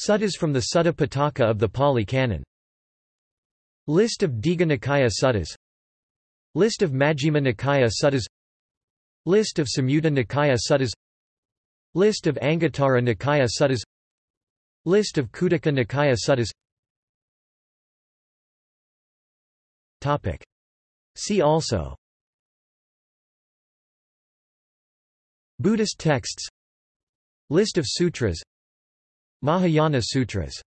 Suttas from the Sutta Pitaka of the Pali Canon. List of Digha Nikaya Suttas. List of Majjhima Nikaya Suttas. List of Samyutta Nikaya Suttas. List of Anguttara Nikaya Suttas. List of Khuddaka Nikaya Suttas. Topic. See also. Buddhist texts. List of sutras Mahayana Sutras